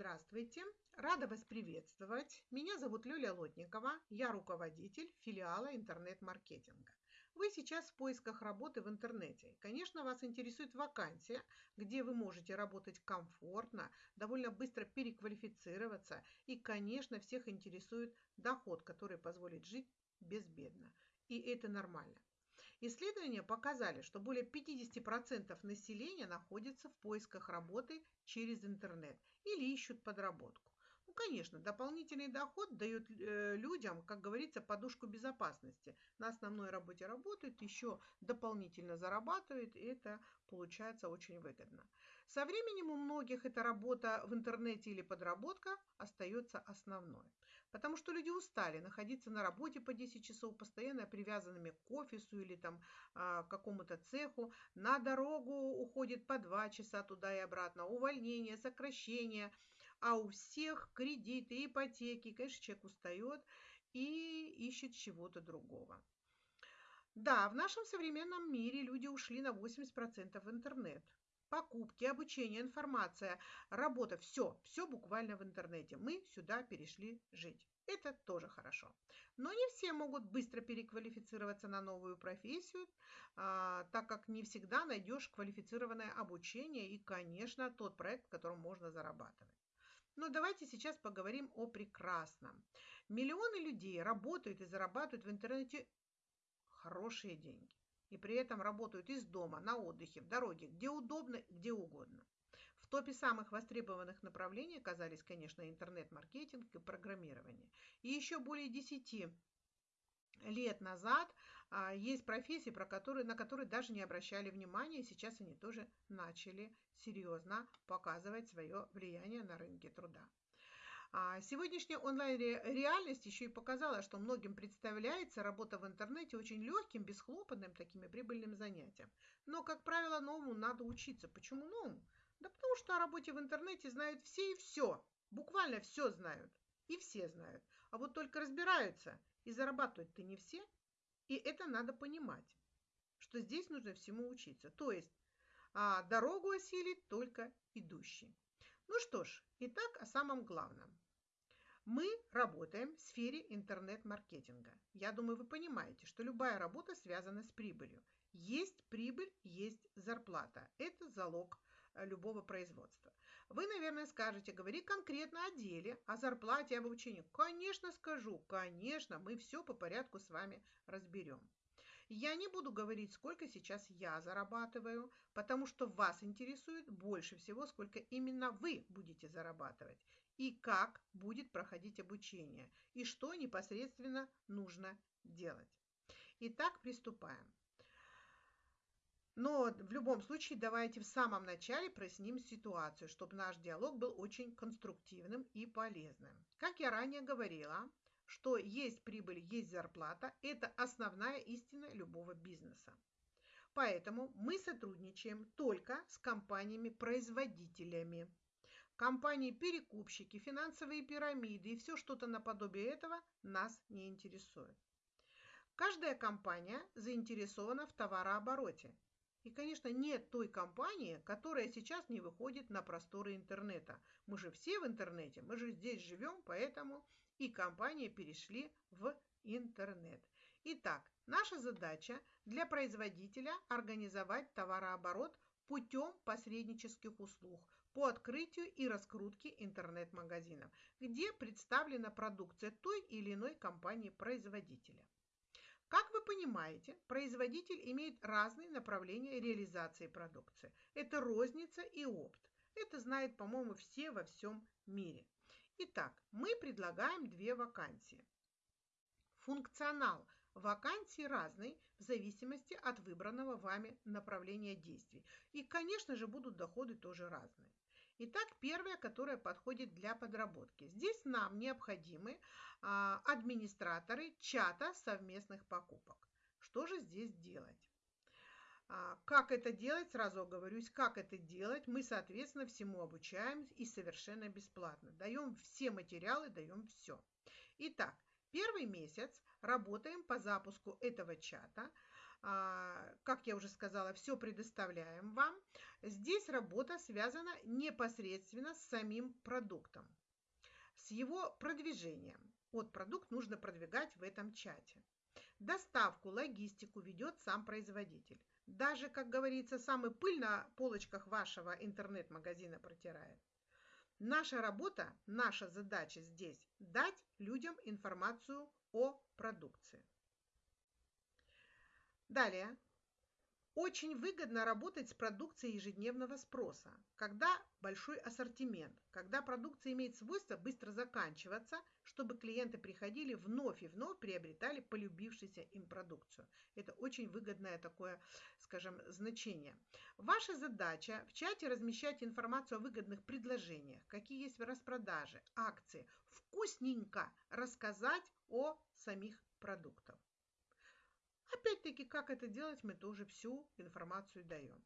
Здравствуйте! Рада вас приветствовать. Меня зовут Люля Лотникова. Я руководитель филиала интернет-маркетинга. Вы сейчас в поисках работы в интернете. Конечно, вас интересует вакансия, где вы можете работать комфортно, довольно быстро переквалифицироваться. И, конечно, всех интересует доход, который позволит жить безбедно. И это нормально. Исследования показали, что более 50% населения находится в поисках работы через интернет или ищут подработку. Ну, конечно, дополнительный доход дает э, людям, как говорится, подушку безопасности. На основной работе работают, еще дополнительно зарабатывают, и это получается очень выгодно. Со временем у многих эта работа в интернете или подработка остается основной. Потому что люди устали находиться на работе по 10 часов, постоянно привязанными к офису или там а, какому-то цеху. На дорогу уходит по 2 часа туда и обратно, увольнение, сокращение. А у всех кредиты, ипотеки. Конечно, человек устает и ищет чего-то другого. Да, в нашем современном мире люди ушли на 80% в интернет. Покупки, обучение, информация, работа, все, все буквально в интернете. Мы сюда перешли жить. Это тоже хорошо. Но не все могут быстро переквалифицироваться на новую профессию, а, так как не всегда найдешь квалифицированное обучение и, конечно, тот проект, в котором можно зарабатывать. Но давайте сейчас поговорим о прекрасном. Миллионы людей работают и зарабатывают в интернете хорошие деньги. И при этом работают из дома, на отдыхе, в дороге, где удобно, где угодно. В топе самых востребованных направлений оказались, конечно, интернет-маркетинг и программирование. И еще более 10 лет назад а, есть профессии, про которые, на которые даже не обращали внимания, и сейчас они тоже начали серьезно показывать свое влияние на рынке труда. А сегодняшняя онлайн-реальность еще и показала, что многим представляется работа в интернете очень легким, бесхлопотным, таким и прибыльным занятием. Но, как правило, новому надо учиться. Почему новому? Да потому что о работе в интернете знают все и все. Буквально все знают. И все знают. А вот только разбираются – и зарабатывать-то не все. И это надо понимать, что здесь нужно всему учиться. То есть а, дорогу осилит только идущий. Ну что ж, итак о самом главном. Мы работаем в сфере интернет-маркетинга. Я думаю, вы понимаете, что любая работа связана с прибылью. Есть прибыль, есть зарплата. Это залог Э, любого производства. Вы, наверное, скажете, говори конкретно о деле, о зарплате, об обучении. Конечно, скажу, конечно, мы все по порядку с вами разберем. Я не буду говорить, сколько сейчас я зарабатываю, потому что вас интересует больше всего, сколько именно вы будете зарабатывать и как будет проходить обучение, и что непосредственно нужно делать. Итак, приступаем. Но в любом случае давайте в самом начале проясним ситуацию, чтобы наш диалог был очень конструктивным и полезным. Как я ранее говорила, что есть прибыль, есть зарплата – это основная истина любого бизнеса. Поэтому мы сотрудничаем только с компаниями-производителями. Компании-перекупщики, финансовые пирамиды и все что-то наподобие этого нас не интересует. Каждая компания заинтересована в товарообороте и, конечно, нет той компании, которая сейчас не выходит на просторы интернета. Мы же все в интернете, мы же здесь живем, поэтому и компании перешли в интернет. Итак, наша задача для производителя организовать товарооборот путем посреднических услуг по открытию и раскрутке интернет-магазинов, где представлена продукция той или иной компании-производителя. Как вы понимаете, производитель имеет разные направления реализации продукции. Это розница и опт. Это знают, по-моему, все во всем мире. Итак, мы предлагаем две вакансии. Функционал вакансий разный в зависимости от выбранного вами направления действий. И, конечно же, будут доходы тоже разные. Итак, первое, которое подходит для подработки. Здесь нам необходимы а, администраторы чата совместных покупок. Что же здесь делать? А, как это делать? Сразу оговорюсь, как это делать. Мы, соответственно, всему обучаем и совершенно бесплатно. Даем все материалы, даем все. Итак, Первый месяц работаем по запуску этого чата. А, как я уже сказала, все предоставляем вам. Здесь работа связана непосредственно с самим продуктом, с его продвижением. Вот продукт нужно продвигать в этом чате. Доставку, логистику ведет сам производитель. Даже, как говорится, самый пыль на полочках вашего интернет-магазина протирает. Наша работа, наша задача здесь – дать людям информацию о продукции. Далее. Очень выгодно работать с продукцией ежедневного спроса, когда большой ассортимент, когда продукция имеет свойство быстро заканчиваться, чтобы клиенты приходили вновь и вновь приобретали полюбившуюся им продукцию. Это очень выгодное такое, скажем, значение. Ваша задача в чате размещать информацию о выгодных предложениях, какие есть в распродаже, акции, вкусненько рассказать о самих продуктах. Опять-таки, как это делать, мы тоже всю информацию даем.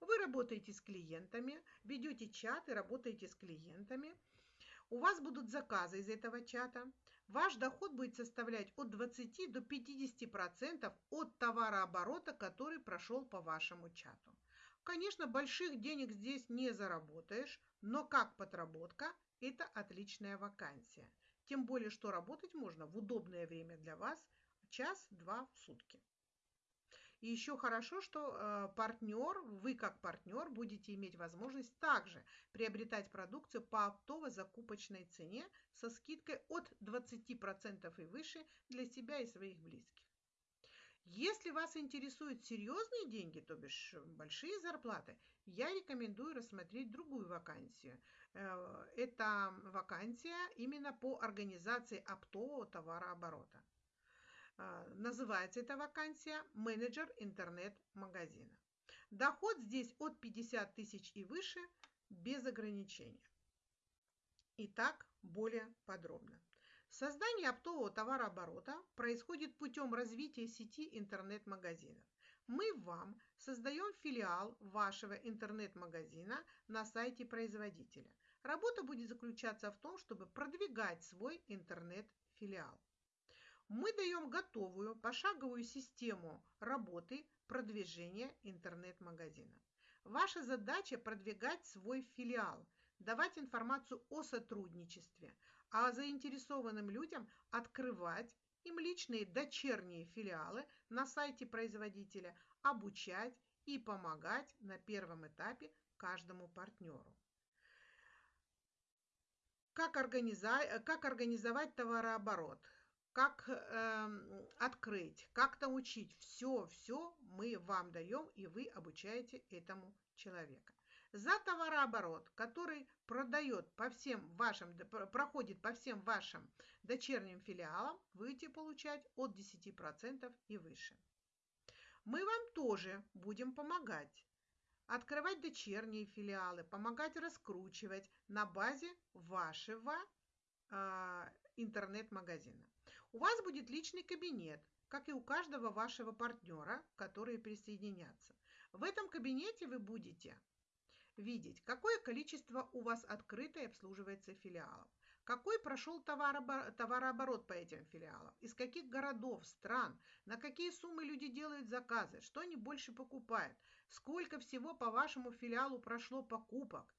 Вы работаете с клиентами, ведете чат и работаете с клиентами. У вас будут заказы из этого чата. Ваш доход будет составлять от 20 до 50% от товарооборота, который прошел по вашему чату. Конечно, больших денег здесь не заработаешь, но как подработка – это отличная вакансия. Тем более, что работать можно в удобное время для вас – час-два в сутки. И еще хорошо, что э, партнер, вы как партнер будете иметь возможность также приобретать продукцию по оптово-закупочной цене со скидкой от 20% и выше для себя и своих близких. Если вас интересуют серьезные деньги, то бишь большие зарплаты, я рекомендую рассмотреть другую вакансию. Э, это вакансия именно по организации оптового товарооборота. А, называется эта вакансия менеджер интернет-магазина. Доход здесь от 50 тысяч и выше без ограничения. Итак, более подробно. Создание оптового товарооборота происходит путем развития сети интернет-магазинов. Мы вам создаем филиал вашего интернет-магазина на сайте производителя. Работа будет заключаться в том, чтобы продвигать свой интернет-филиал мы даем готовую пошаговую систему работы продвижения интернет-магазина. Ваша задача продвигать свой филиал, давать информацию о сотрудничестве, а заинтересованным людям открывать им личные дочерние филиалы на сайте производителя, обучать и помогать на первом этапе каждому партнеру. Как, организовать товарооборот? Как э, открыть, как научить. Все, все мы вам даем, и вы обучаете этому человека. За товарооборот, который продает по всем вашим, проходит по всем вашим дочерним филиалам, будете получать от 10% и выше. Мы вам тоже будем помогать открывать дочерние филиалы, помогать раскручивать на базе вашего э, интернет-магазина. У вас будет личный кабинет, как и у каждого вашего партнера, которые присоединятся. В этом кабинете вы будете видеть, какое количество у вас открыто и обслуживается филиалов, какой прошел товарооборот по этим филиалам, из каких городов, стран, на какие суммы люди делают заказы, что они больше покупают, сколько всего по вашему филиалу прошло покупок,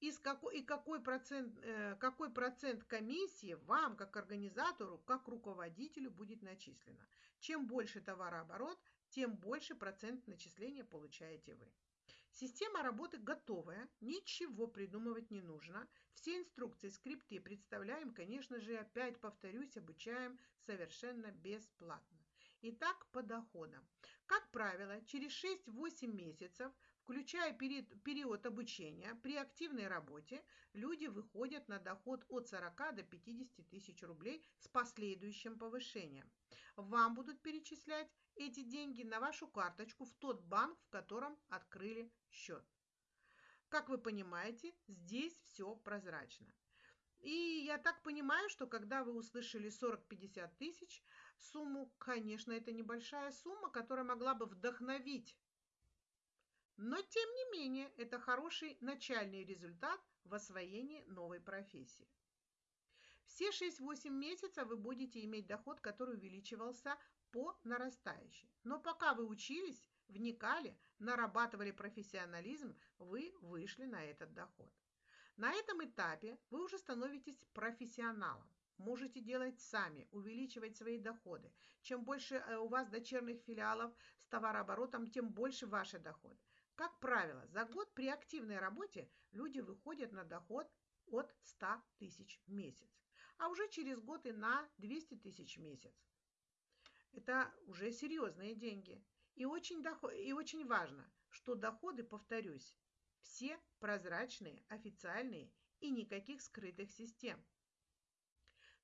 и, какой, и какой, процент, э, какой процент комиссии вам, как организатору, как руководителю будет начислено. Чем больше товарооборот, тем больше процент начисления получаете вы. Система работы готовая, ничего придумывать не нужно. Все инструкции, скрипты представляем, конечно же, опять повторюсь, обучаем совершенно бесплатно. Итак, по доходам. Как правило, через 6-8 месяцев – Включая период обучения, при активной работе люди выходят на доход от 40 до 50 тысяч рублей с последующим повышением. Вам будут перечислять эти деньги на вашу карточку в тот банк, в котором открыли счет. Как вы понимаете, здесь все прозрачно. И я так понимаю, что когда вы услышали 40-50 тысяч сумму, конечно, это небольшая сумма, которая могла бы вдохновить но, тем не менее, это хороший начальный результат в освоении новой профессии. Все 6-8 месяцев вы будете иметь доход, который увеличивался по нарастающей. Но пока вы учились, вникали, нарабатывали профессионализм, вы вышли на этот доход. На этом этапе вы уже становитесь профессионалом. Можете делать сами, увеличивать свои доходы. Чем больше э, у вас дочерних филиалов с товарооборотом, тем больше ваши доходы. Как правило, за год при активной работе люди выходят на доход от 100 тысяч в месяц, а уже через год и на 200 тысяч в месяц. Это уже серьезные деньги. И очень, доход, и очень важно, что доходы, повторюсь, все прозрачные, официальные и никаких скрытых систем.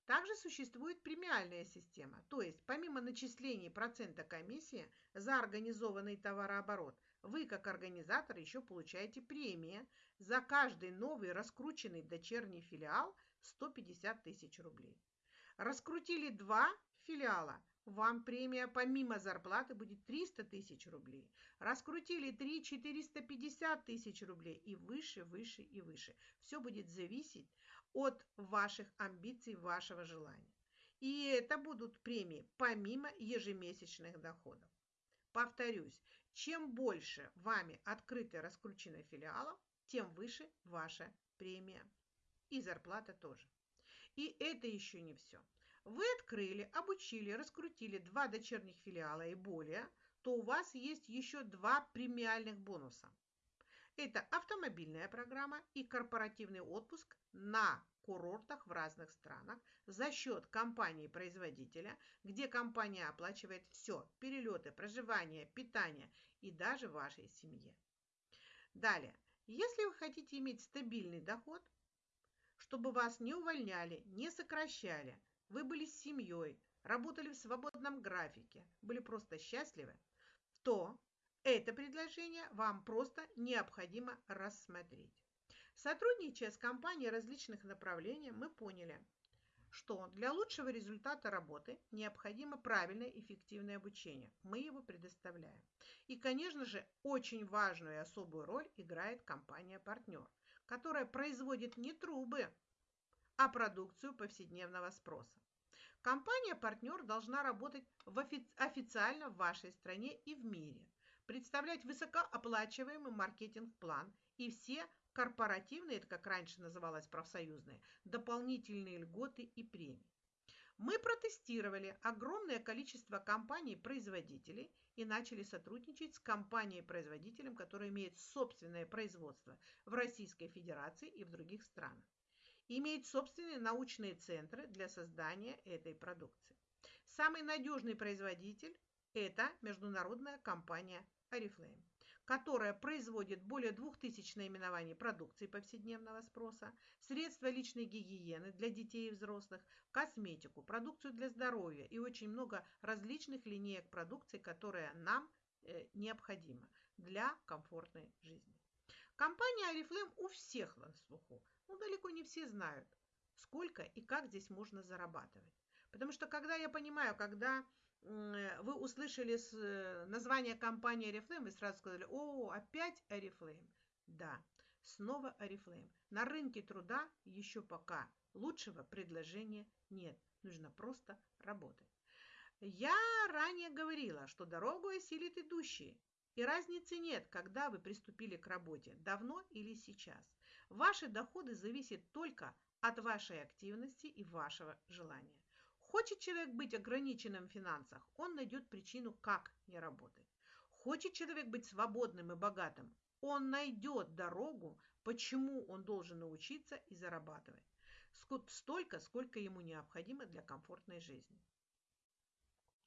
Также существует премиальная система, то есть помимо начислений процента комиссии за организованный товарооборот, вы как организатор еще получаете премии за каждый новый раскрученный дочерний филиал 150 тысяч рублей. Раскрутили два филиала, вам премия помимо зарплаты будет 300 тысяч рублей. Раскрутили 3 450 тысяч рублей и выше, выше и выше. Все будет зависеть от ваших амбиций, вашего желания. И это будут премии помимо ежемесячных доходов. Повторюсь, чем больше вами открыто раскручено филиалов, тем выше ваша премия. И зарплата тоже. И это еще не все. Вы открыли, обучили, раскрутили два дочерних филиала и более, то у вас есть еще два премиальных бонуса. Это автомобильная программа и корпоративный отпуск на курортах в разных странах за счет компании-производителя, где компания оплачивает все – перелеты, проживание, питание и даже вашей семье. Далее, если вы хотите иметь стабильный доход, чтобы вас не увольняли, не сокращали, вы были с семьей, работали в свободном графике, были просто счастливы, то это предложение вам просто необходимо рассмотреть. Сотрудничая с компанией различных направлений, мы поняли, что для лучшего результата работы необходимо правильное эффективное обучение. Мы его предоставляем. И, конечно же, очень важную и особую роль играет компания-партнер, которая производит не трубы, а продукцию повседневного спроса. Компания-партнер должна работать в офи официально в вашей стране и в мире, представлять высокооплачиваемый маркетинг-план и все корпоративные, это как раньше называлось профсоюзные, дополнительные льготы и премии. Мы протестировали огромное количество компаний-производителей и начали сотрудничать с компанией-производителем, которая имеет собственное производство в Российской Федерации и в других странах имеет собственные научные центры для создания этой продукции. Самый надежный производитель – это международная компания Oriflame, которая производит более 2000 наименований продукции повседневного спроса, средства личной гигиены для детей и взрослых, косметику, продукцию для здоровья и очень много различных линеек продукции, которая нам э, необходима для комфортной жизни. Компания Oriflame у всех на слуху – ну, далеко не все знают, сколько и как здесь можно зарабатывать. Потому что когда я понимаю, когда вы услышали э, название компании Oriflame, вы сразу сказали, о, опять Oriflame. Да, снова Oriflame. На рынке труда еще пока лучшего предложения нет. Нужно просто работать. Я ранее говорила, что дорогу осилит идущие. И разницы нет, когда вы приступили к работе, давно или сейчас. Ваши доходы зависят только от вашей активности и вашего желания. Хочет человек быть ограниченным в финансах, он найдет причину, как не работать. Хочет человек быть свободным и богатым, он найдет дорогу, почему он должен научиться и зарабатывать. Столько, сколько ему необходимо для комфортной жизни.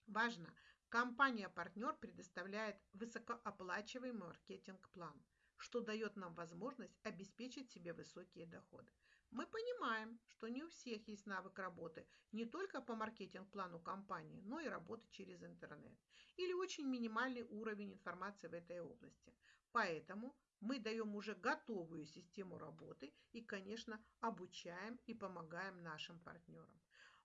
Важно, компания-партнер предоставляет высокооплачиваемый маркетинг-план – что дает нам возможность обеспечить себе высокие доходы. Мы понимаем, что не у всех есть навык работы не только по маркетинг-плану компании, но и работы через интернет или очень минимальный уровень информации в этой области. Поэтому мы даем уже готовую систему работы и, конечно, обучаем и помогаем нашим партнерам.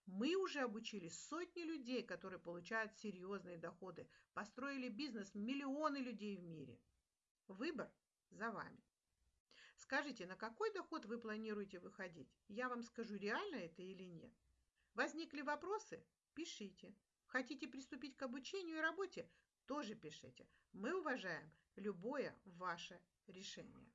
Мы уже обучили сотни людей, которые получают серьезные доходы, построили бизнес миллионы людей в мире. Выбор за вами. Скажите, на какой доход вы планируете выходить? Я вам скажу, реально это или нет. Возникли вопросы? Пишите. Хотите приступить к обучению и работе? Тоже пишите. Мы уважаем любое ваше решение.